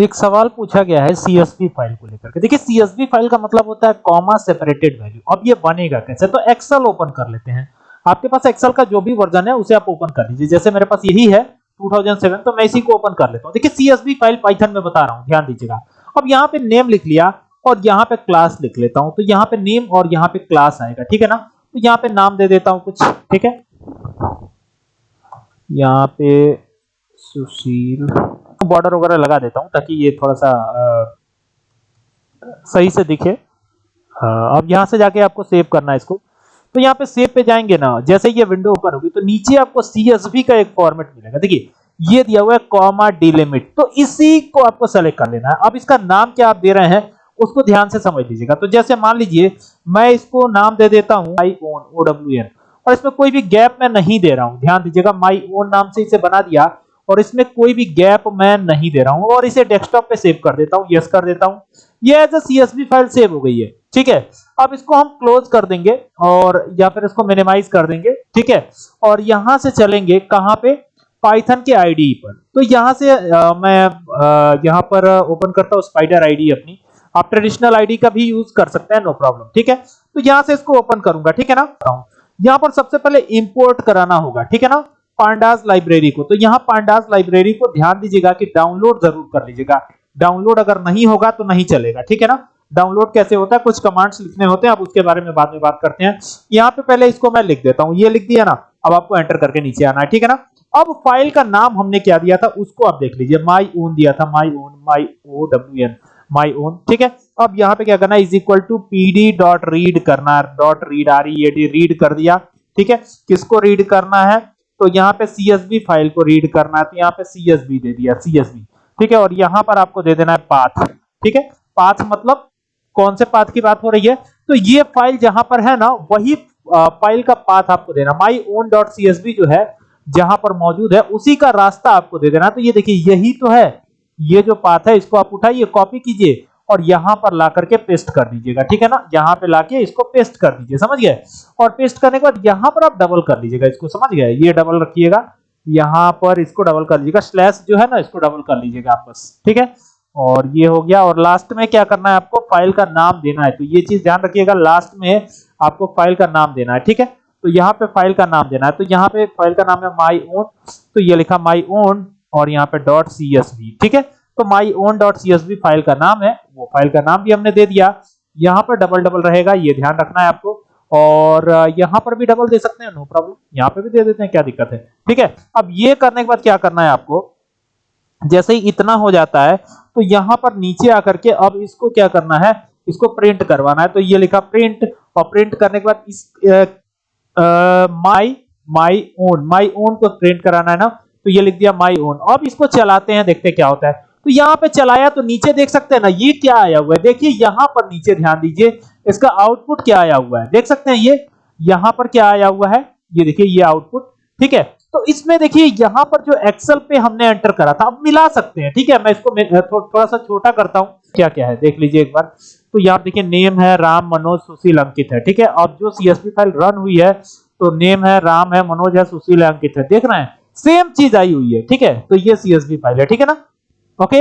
एक सवाल पूछा गया है सीएसवी फ़ाइल को लेकर के। देखिए सीएसवी फ़ाइल का मतलब होता है कॉमा सेपरेटेड वैल्यू अब ये बनेगा कैसे? तो एक्सेल ओपन कर लेते हैं। आपके पास एक्सेल का जो भी वर्जन है, उसे आप ओपन कर लीजिए। जैसे मेरे पास यही है 2007 तो मैं इसी को ओपन कर लेता हूँ। देखिए सीएसवी फ़ाइल पाइथन में बता रहा हूँ, ध्यान दीजिएगा। अब यहाँ पे नेम लिख लिया और यहाँ पे क्लास लिख लेता हूँ। तो यहाँ पे नेम और यहाँ पे क्लास आएगा, ठीक है ना? तो यहाँ पे नाम दे देता हूँ कुछ, ठीक है? यहाँ पे सुशील बॉर्डर वगैरह लगा देता हूँ ताकि ये थोड़ा सा सही से दिखे। अब यहाँ से जाके आपको सेव करना है इसको। तो यहाँ पे सेव पे जाएँगे ना, जैसे ये विंडो ओपन होगी तो नीचे आपको सीएसवी का एक फॉर्मेट मिलेगा। देखिए, ये दिया हुआ है कॉमा डिलिमिट तो इसी को आपको सेलेक्ट कर लेना है। अब इसका नाम क्या आप दे रहे हैं, उसको ध्यान से समझ लीजिएगा। तो जैसे मान लीजिए, मैं इसको नाम दे देता हूँ my own O W N और इसमें कोई भी गैप मैं नहीं दे रहा हूँ। ध्यान दीजिएगा माई ओन नाम से इसे बना दिया। और इसमें कोई भी गैप मैं नहीं दे रहा हूँ और इसे डेस्कटॉप पे सेव कर देता हूँ यस कर देता हूँ। ये as a CSV file save हो गई है ठीक है? अब इसको हम क्लोज कर देंगे और या फिर इसको मिनिमाइज कर देंगे ठीक है? और यहाँ से चलेंगे कहाँ पे? पाइथन के आईडी पर। तो यहाँ से आ, मैं आ, यहाँ पर ओपन करता हूँ स्पाइडर आईडी अपनी। आप ट्रेडिशनल आईडी का भी यूज़ कर सकते हैं नो प्रॉब्लम ठीक है? तो यहाँ से इसको ओपन करूँगा ठीक है ना? यहाँ पर सबसे पहले इंपोर्ट कराना होगा ठीक है ना? पांडास लाइब्रेरी को। तो यहाँ पांडास लाइब्रेरी को ध्यान दीजिएगा कि डाउनलोड ज़रूर कर लीजिएगा। डाउनलोड अगर नहीं होगा तो नहीं चलेगा, ठीक है ना? डाउनलोड कैसे होता है? कुछ कमांड्स लिखने होते हैं, अब उसके बारे में बाद में बात करते हैं। यहाँ पे पहले इसको मैं लिख देता हूँ। ये लिख दिया ना, अब आपको एंटर करके नीचे आना है, ठीक है ना? अब फ़ाइल का नाम हमने क्या दिया था, उसको आप देख लीजिए। माई ओन दिया था my own my O W N my own ठीक है? अब यहाँ पे क्या करना है? Is equal to pd dot read करना dot read R E read कर दिया, ठीक है? किसको रीड करना है? तो यहाँ पे सीएसवी फ़ाइल को रीड करना है तो यहाँ पे सीएसवी दे दिया सीएसवी ठीक है, और यहाँ पर आपको दे देना है पाथ ठीक है पाथ मतलब कौन से पाथ की बात हो रही है। तो ये फ़ाइल जहाँ पर है ना, वही फ़ाइल का पाथ आपको देना। My own dot C S B जो है, जहाँ पर मौजूद है, उसी का रास्ता आपको दे देना। तो ये देखिए, यही तो है। ये जो पाथ है, इसको आप उठाइए कॉपी कीजिए। और यहाँ पर ला करके पेस्ट कर दीजिएगा, ठीक है ना? यहाँ पे लाके इसको पेस्ट कर दीजिए, समझ गए? और पेस्ट करने के बाद यहाँ पर आप डबल कर लीजिएगा इसको, समझ गए? ये डबल रखिएगा, यहाँ पर इसको डबल कर लीजिएगा स्लैश जो है ना, इसको डबल कर लीजिएगा आप बस ठीक है? और ये हो गया, और लास्ट में क्या करना है आपको? फ़ाइल का नाम देना है तो ये चीज़ ध्यान रखिएगा लास्ट में आपको फ़ाइल का नाम देना है, ठीक है? तो यहाँ पे फ़ाइल का नाम देना है तो यहाँ पे फ़ाइल का नाम है माई ओन तो ये लिखा माई ओन और यहाँ पे डॉट सी एस ठीक है? तो my own dot C file का नाम है, वो फ़ाइल का नाम भी हमने दे दिया। यहाँ पर डबल डबल रहेगा, ये ध्यान रखना है आपको। और यहाँ पर भी डबल दे सकते हैं नो प्रॉब्लम यहाँ पे भी दे देते हैं, क्या दिक्कत है? ठीक है, अब ये करने के बाद क्या करना है आपको? जैसे ही इतना हो जाता है तो यहाँ पर नीचे आकर के अब इसको क्या करना है? इसको प्रिंट करवाना है। तो ये लिखा प्रिंट और प्रिंट करने के बाद इस my my own my own को प्रिंट कराना है ना? तो ये लिख दिया माई ओन अब इसको चलाते हैं, देखते क्या होता है। तो यहाँ पे चलाया तो नीचे देख सकते हैं ना, ये क्या आया हुआ है? देखिए, यहाँ पर नीचे ध्यान दीजिए, इसका आउटपुट क्या आया हुआ है? देख सकते हैं ये, यहाँ पर क्या आया हुआ है? ये देखिए, ये आउटपुट ठीक है? तो इसमें देखिए, यहाँ पर जो एक्सेल पे हमने एंटर करा था अब मिला सकते हैं, ठीक है? मैं इसको थोड़ा सा छोटा करता हूँ क्या क्या है, देख लीजिए एक बार। तो यहाँ देखिए नेम है राम मनोज सुशील अंकित है, ठीक है? अब जो सीएसपी फ़ाइल रन हुई है तो नेम है राम है मनोज है सुशील है अंकित है, देख रहे हैं? सेम चीज़ आई हुई है, ठीक है? तो ये सीएसपी फ़ाइल है, ठीक है ना? Oke,